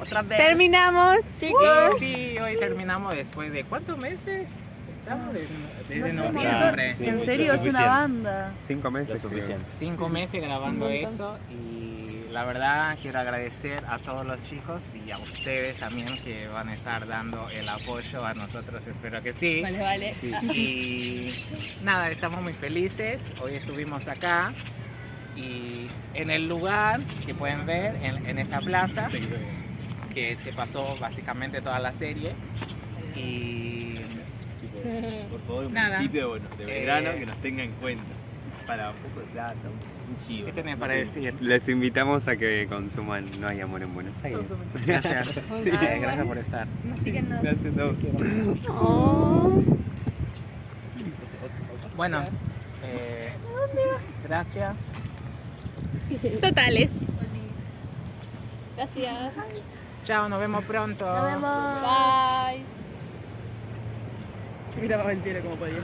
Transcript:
Otra vez. Terminamos, chicos. Sí, hoy terminamos después de cuántos meses? Estamos desde, desde No sé, noviembre. Sí, en serio, es una banda. Cinco meses. Suficiente. Cinco meses grabando eso y la verdad quiero agradecer a todos los chicos y a ustedes también que van a estar dando el apoyo a nosotros, espero que sí. Vale, vale. Y nada, estamos muy felices. Hoy estuvimos acá y en el lugar que pueden ver, en, en esa plaza, que se pasó básicamente toda la serie. Y por favor, un Nada. municipio bueno, de Belgrano Eh. que nos tenga en cuenta. Para un poco de plata, un, chivo. ¿qué tenés para decir? Les invitamos a que consuman No hay amor en Buenos Aires. Gracias. Gracias por estar. Gracias a vos. Oh. Bueno, eh, gracias. Totales. Gracias. Chao, nos vemos pronto. Nos vemos. Bye. Miraba el cielo como podía.